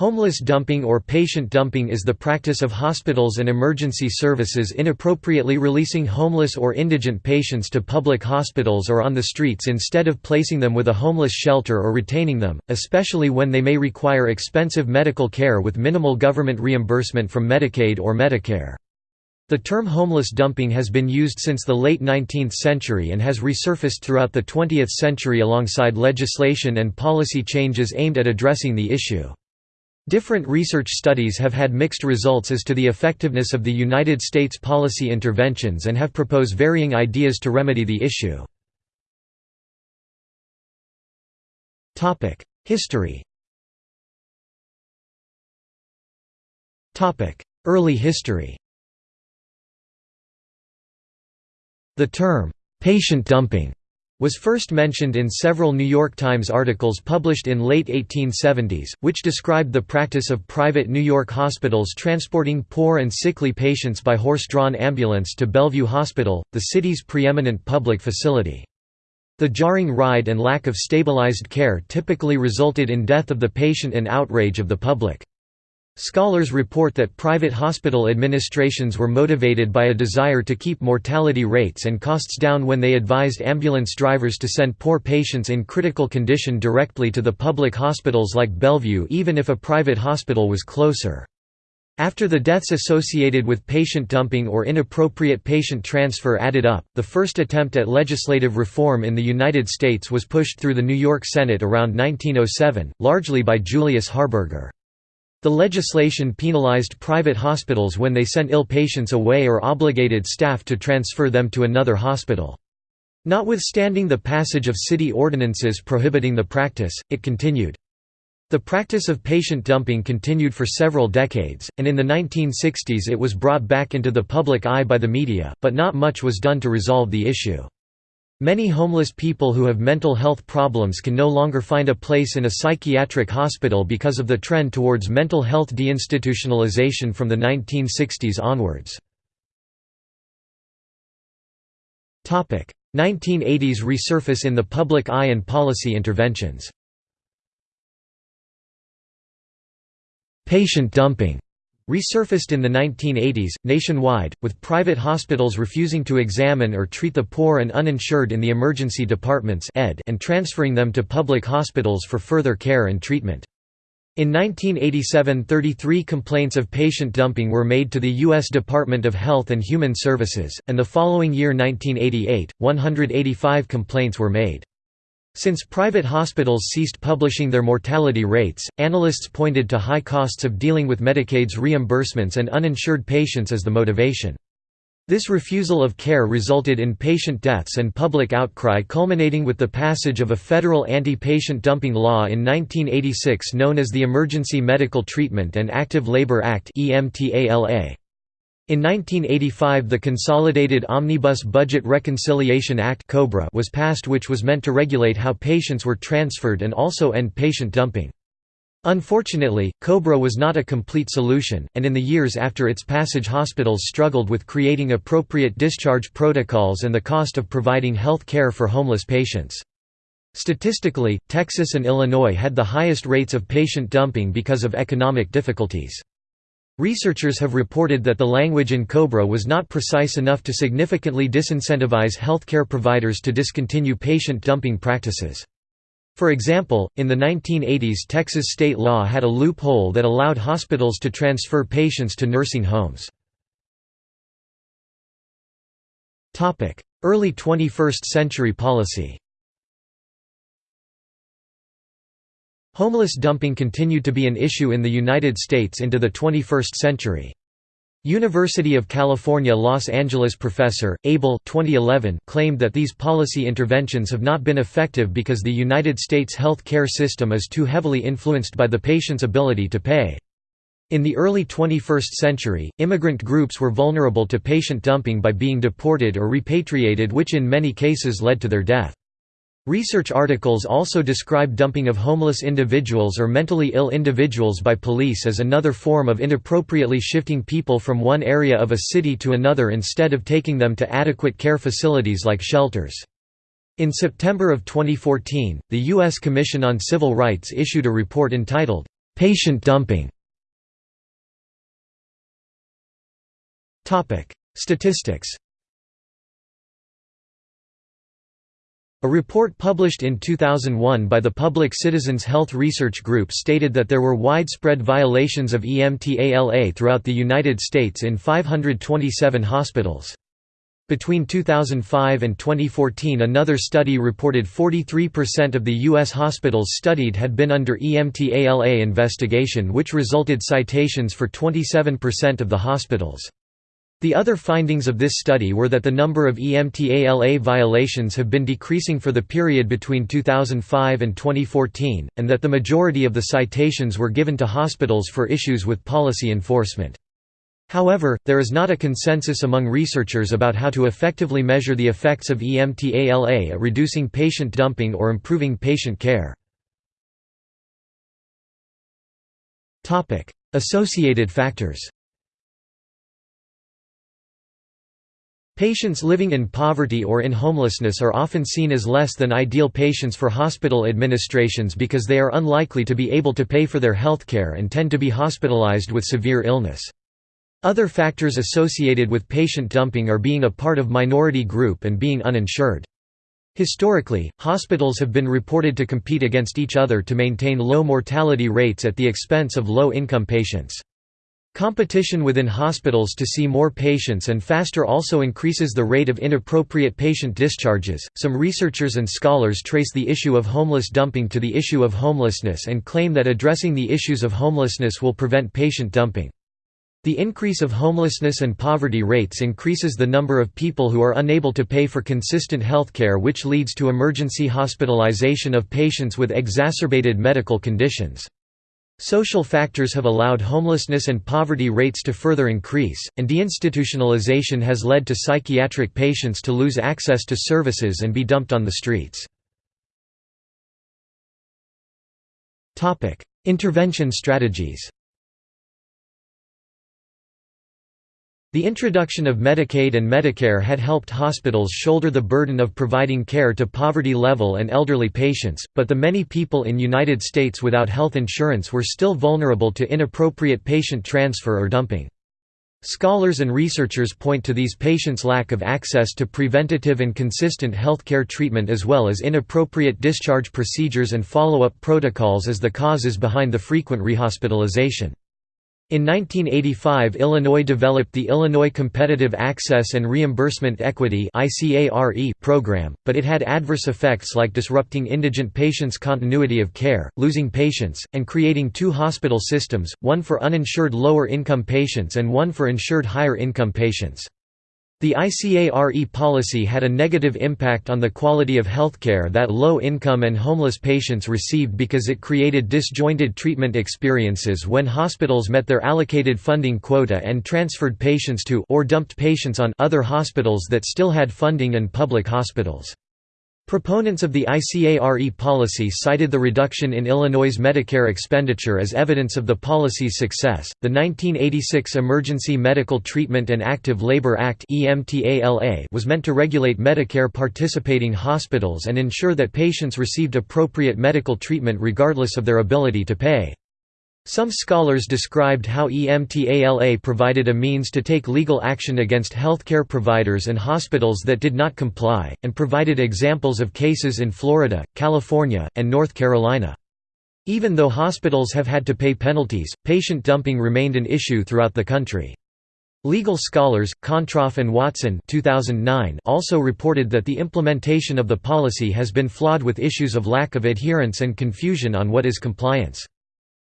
Homeless dumping or patient dumping is the practice of hospitals and emergency services inappropriately releasing homeless or indigent patients to public hospitals or on the streets instead of placing them with a homeless shelter or retaining them, especially when they may require expensive medical care with minimal government reimbursement from Medicaid or Medicare. The term homeless dumping has been used since the late 19th century and has resurfaced throughout the 20th century alongside legislation and policy changes aimed at addressing the issue. Different research studies have had mixed results as to the effectiveness of the United States policy interventions and have proposed varying ideas to remedy the issue. History Early history The term, "'patient dumping' was first mentioned in several New York Times articles published in late 1870s, which described the practice of private New York hospitals transporting poor and sickly patients by horse-drawn ambulance to Bellevue Hospital, the city's preeminent public facility. The jarring ride and lack of stabilized care typically resulted in death of the patient and outrage of the public. Scholars report that private hospital administrations were motivated by a desire to keep mortality rates and costs down when they advised ambulance drivers to send poor patients in critical condition directly to the public hospitals like Bellevue even if a private hospital was closer. After the deaths associated with patient dumping or inappropriate patient transfer added up, the first attempt at legislative reform in the United States was pushed through the New York Senate around 1907, largely by Julius Harburger. The legislation penalized private hospitals when they sent ill patients away or obligated staff to transfer them to another hospital. Notwithstanding the passage of city ordinances prohibiting the practice, it continued. The practice of patient dumping continued for several decades, and in the 1960s it was brought back into the public eye by the media, but not much was done to resolve the issue. Many homeless people who have mental health problems can no longer find a place in a psychiatric hospital because of the trend towards mental health deinstitutionalization from the 1960s onwards. 1980s resurface in the public eye and policy interventions. Patient dumping resurfaced in the 1980s, nationwide, with private hospitals refusing to examine or treat the poor and uninsured in the emergency departments and transferring them to public hospitals for further care and treatment. In 1987 33 complaints of patient dumping were made to the U.S. Department of Health and Human Services, and the following year 1988, 185 complaints were made. Since private hospitals ceased publishing their mortality rates, analysts pointed to high costs of dealing with Medicaid's reimbursements and uninsured patients as the motivation. This refusal of care resulted in patient deaths and public outcry culminating with the passage of a federal anti-patient dumping law in 1986 known as the Emergency Medical Treatment and Active Labor Act. In 1985 the Consolidated Omnibus Budget Reconciliation Act was passed which was meant to regulate how patients were transferred and also end patient dumping. Unfortunately, COBRA was not a complete solution, and in the years after its passage hospitals struggled with creating appropriate discharge protocols and the cost of providing health care for homeless patients. Statistically, Texas and Illinois had the highest rates of patient dumping because of economic difficulties. Researchers have reported that the language in COBRA was not precise enough to significantly disincentivize healthcare providers to discontinue patient dumping practices. For example, in the 1980s Texas state law had a loophole that allowed hospitals to transfer patients to nursing homes. Early 21st century policy Homeless dumping continued to be an issue in the United States into the 21st century. University of California Los Angeles professor, Abel 2011 claimed that these policy interventions have not been effective because the United States health care system is too heavily influenced by the patient's ability to pay. In the early 21st century, immigrant groups were vulnerable to patient dumping by being deported or repatriated which in many cases led to their death. Research articles also describe dumping of homeless individuals or mentally ill individuals by police as another form of inappropriately shifting people from one area of a city to another instead of taking them to adequate care facilities like shelters. In September of 2014, the U.S. Commission on Civil Rights issued a report entitled, Patient dumping Statistics A report published in 2001 by the Public Citizens Health Research Group stated that there were widespread violations of EMTALA throughout the United States in 527 hospitals. Between 2005 and 2014 another study reported 43% of the U.S. hospitals studied had been under EMTALA investigation which resulted citations for 27% of the hospitals. The other findings of this study were that the number of EMTALA violations have been decreasing for the period between 2005 and 2014, and that the majority of the citations were given to hospitals for issues with policy enforcement. However, there is not a consensus among researchers about how to effectively measure the effects of EMTALA at reducing patient dumping or improving patient care. Associated factors Patients living in poverty or in homelessness are often seen as less than ideal patients for hospital administrations because they are unlikely to be able to pay for their healthcare and tend to be hospitalized with severe illness. Other factors associated with patient dumping are being a part of minority group and being uninsured. Historically, hospitals have been reported to compete against each other to maintain low mortality rates at the expense of low-income patients. Competition within hospitals to see more patients and faster also increases the rate of inappropriate patient discharges. Some researchers and scholars trace the issue of homeless dumping to the issue of homelessness and claim that addressing the issues of homelessness will prevent patient dumping. The increase of homelessness and poverty rates increases the number of people who are unable to pay for consistent health care which leads to emergency hospitalization of patients with exacerbated medical conditions. Social factors have allowed homelessness and poverty rates to further increase, and deinstitutionalization has led to psychiatric patients to lose access to services and be dumped on the streets. Intervention strategies The introduction of Medicaid and Medicare had helped hospitals shoulder the burden of providing care to poverty-level and elderly patients, but the many people in United States without health insurance were still vulnerable to inappropriate patient transfer or dumping. Scholars and researchers point to these patients' lack of access to preventative and consistent health care treatment as well as inappropriate discharge procedures and follow-up protocols as the causes behind the frequent rehospitalization. In 1985 Illinois developed the Illinois Competitive Access and Reimbursement Equity program, but it had adverse effects like disrupting indigent patients' continuity of care, losing patients, and creating two hospital systems, one for uninsured lower-income patients and one for insured higher-income patients. The ICARE policy had a negative impact on the quality of healthcare that low-income and homeless patients received because it created disjointed treatment experiences when hospitals met their allocated funding quota and transferred patients to or dumped patients on other hospitals that still had funding and public hospitals. Proponents of the ICARE policy cited the reduction in Illinois' Medicare expenditure as evidence of the policy's success. The 1986 Emergency Medical Treatment and Active Labor Act was meant to regulate Medicare participating hospitals and ensure that patients received appropriate medical treatment regardless of their ability to pay. Some scholars described how EMTALA provided a means to take legal action against healthcare providers and hospitals that did not comply, and provided examples of cases in Florida, California, and North Carolina. Even though hospitals have had to pay penalties, patient dumping remained an issue throughout the country. Legal scholars, Controff and Watson 2009 also reported that the implementation of the policy has been flawed with issues of lack of adherence and confusion on what is compliance.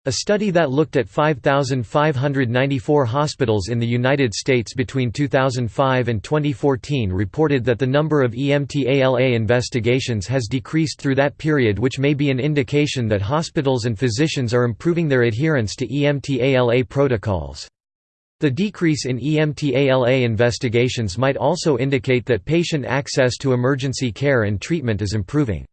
A study that looked at 5,594 hospitals in the United States between 2005 and 2014 reported that the number of EMTALA investigations has decreased through that period which may be an indication that hospitals and physicians are improving their adherence to EMTALA protocols. The decrease in EMTALA investigations might also indicate that patient access to emergency care and treatment is improving.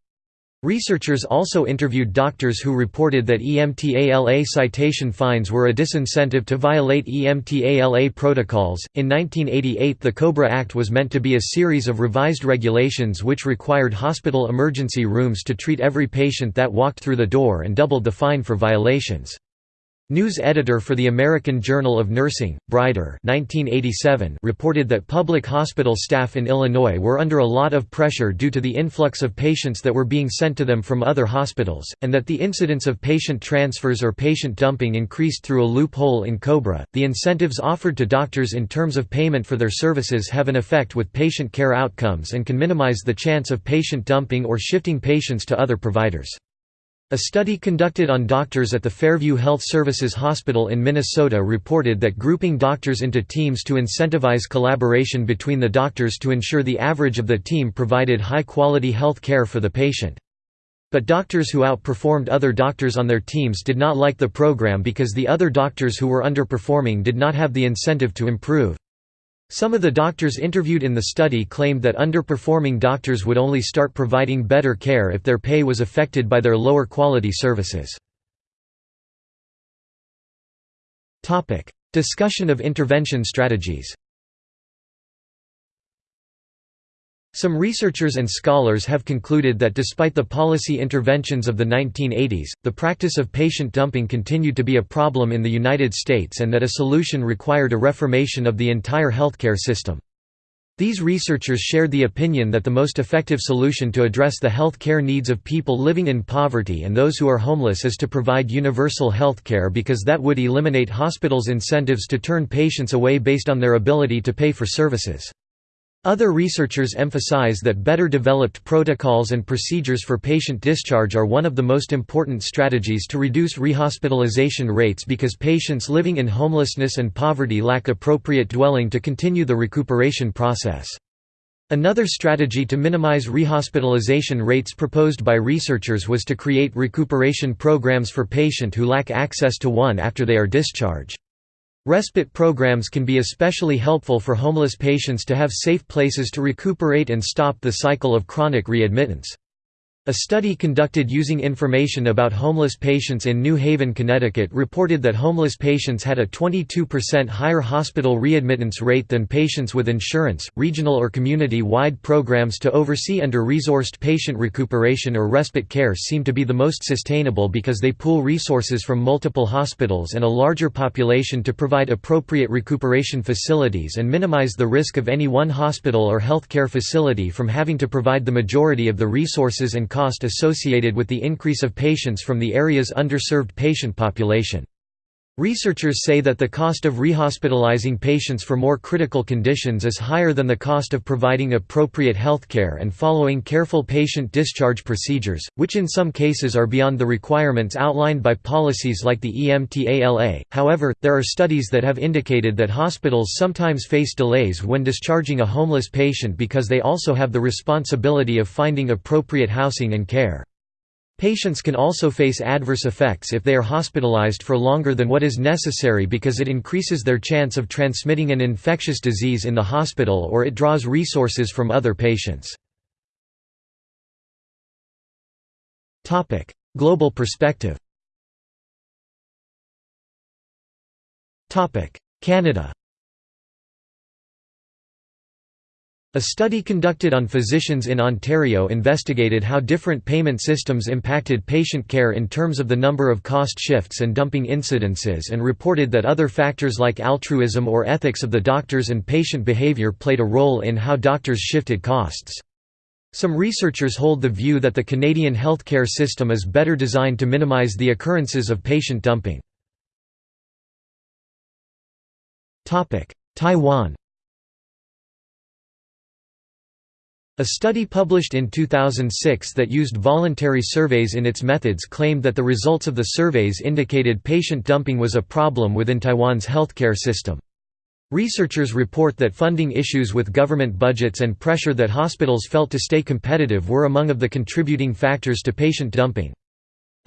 Researchers also interviewed doctors who reported that EMTALA citation fines were a disincentive to violate EMTALA protocols. In 1988, the COBRA Act was meant to be a series of revised regulations which required hospital emergency rooms to treat every patient that walked through the door and doubled the fine for violations. News editor for the American Journal of Nursing, Brider 1987 reported that public hospital staff in Illinois were under a lot of pressure due to the influx of patients that were being sent to them from other hospitals, and that the incidence of patient transfers or patient dumping increased through a loophole in COBRA. The incentives offered to doctors in terms of payment for their services have an effect with patient care outcomes and can minimize the chance of patient dumping or shifting patients to other providers. A study conducted on doctors at the Fairview Health Services Hospital in Minnesota reported that grouping doctors into teams to incentivize collaboration between the doctors to ensure the average of the team provided high-quality health care for the patient. But doctors who outperformed other doctors on their teams did not like the program because the other doctors who were underperforming did not have the incentive to improve. Some of the doctors interviewed in the study claimed that underperforming doctors would only start providing better care if their pay was affected by their lower quality services. Discussion of intervention strategies Some researchers and scholars have concluded that despite the policy interventions of the 1980s, the practice of patient dumping continued to be a problem in the United States and that a solution required a reformation of the entire healthcare system. These researchers shared the opinion that the most effective solution to address the health care needs of people living in poverty and those who are homeless is to provide universal health care because that would eliminate hospitals' incentives to turn patients away based on their ability to pay for services. Other researchers emphasize that better developed protocols and procedures for patient discharge are one of the most important strategies to reduce rehospitalization rates because patients living in homelessness and poverty lack appropriate dwelling to continue the recuperation process. Another strategy to minimize rehospitalization rates proposed by researchers was to create recuperation programs for patients who lack access to one after they are discharged. Respite programs can be especially helpful for homeless patients to have safe places to recuperate and stop the cycle of chronic readmittance. A study conducted using information about homeless patients in New Haven, Connecticut reported that homeless patients had a 22% higher hospital readmittance rate than patients with insurance. Regional or community wide programs to oversee under resourced patient recuperation or respite care seem to be the most sustainable because they pool resources from multiple hospitals and a larger population to provide appropriate recuperation facilities and minimize the risk of any one hospital or healthcare facility from having to provide the majority of the resources and cost associated with the increase of patients from the area's underserved patient population. Researchers say that the cost of rehospitalizing patients for more critical conditions is higher than the cost of providing appropriate health care and following careful patient discharge procedures, which in some cases are beyond the requirements outlined by policies like the EMTALA. However, there are studies that have indicated that hospitals sometimes face delays when discharging a homeless patient because they also have the responsibility of finding appropriate housing and care. Patients can also face adverse effects if they are hospitalized for longer than what is necessary because it increases their chance of transmitting an infectious disease in the hospital or it draws resources from other patients. Global perspective. Canada A study conducted on physicians in Ontario investigated how different payment systems impacted patient care in terms of the number of cost shifts and dumping incidences and reported that other factors like altruism or ethics of the doctors and patient behavior played a role in how doctors shifted costs. Some researchers hold the view that the Canadian healthcare system is better designed to minimize the occurrences of patient dumping. Taiwan A study published in 2006 that used voluntary surveys in its methods claimed that the results of the surveys indicated patient dumping was a problem within Taiwan's healthcare system. Researchers report that funding issues with government budgets and pressure that hospitals felt to stay competitive were among of the contributing factors to patient dumping.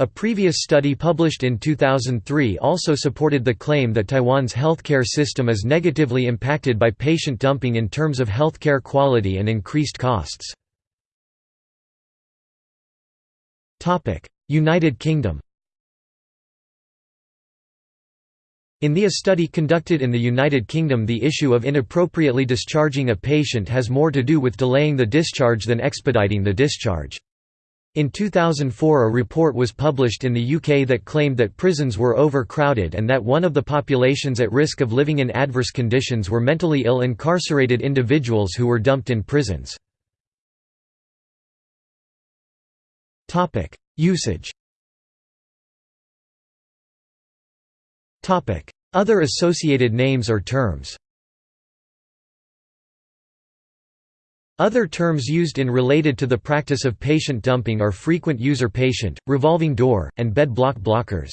A previous study published in 2003 also supported the claim that Taiwan's healthcare system is negatively impacted by patient dumping in terms of healthcare quality and increased costs. United Kingdom In the a study conducted in the United Kingdom the issue of inappropriately discharging a patient has more to do with delaying the discharge than expediting the discharge. In 2004 a report was published in the UK that claimed that prisons were overcrowded and that one of the populations at risk of living in adverse conditions were mentally ill incarcerated individuals who were dumped in prisons. Usage Other associated names or terms Other terms used in related to the practice of patient dumping are frequent user patient, revolving door, and bed block blockers.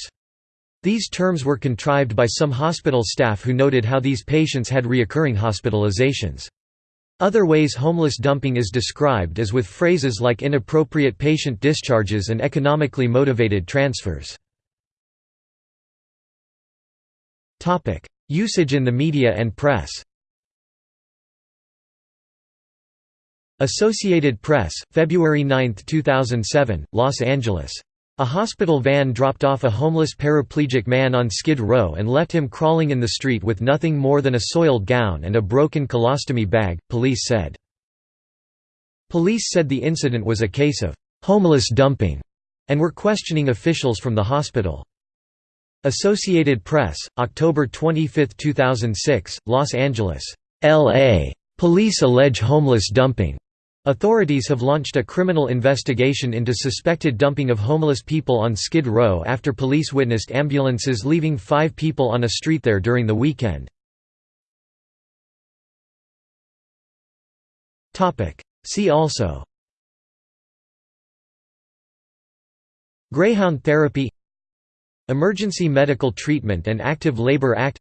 These terms were contrived by some hospital staff who noted how these patients had reoccurring hospitalizations. Other ways homeless dumping is described is with phrases like inappropriate patient discharges and economically motivated transfers. Usage in the media and press Associated Press, February 9, 2007, Los Angeles. A hospital van dropped off a homeless paraplegic man on Skid Row and left him crawling in the street with nothing more than a soiled gown and a broken colostomy bag, police said. Police said the incident was a case of homeless dumping and were questioning officials from the hospital. Associated Press, October 25, 2006, Los Angeles, LA. Police allege homeless dumping. Authorities have launched a criminal investigation into suspected dumping of homeless people on Skid Row after police witnessed ambulances leaving five people on a street there during the weekend. See also. Greyhound therapy. Emergency Medical Treatment and Active Labor Act.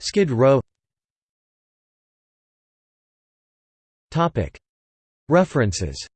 Skid Row References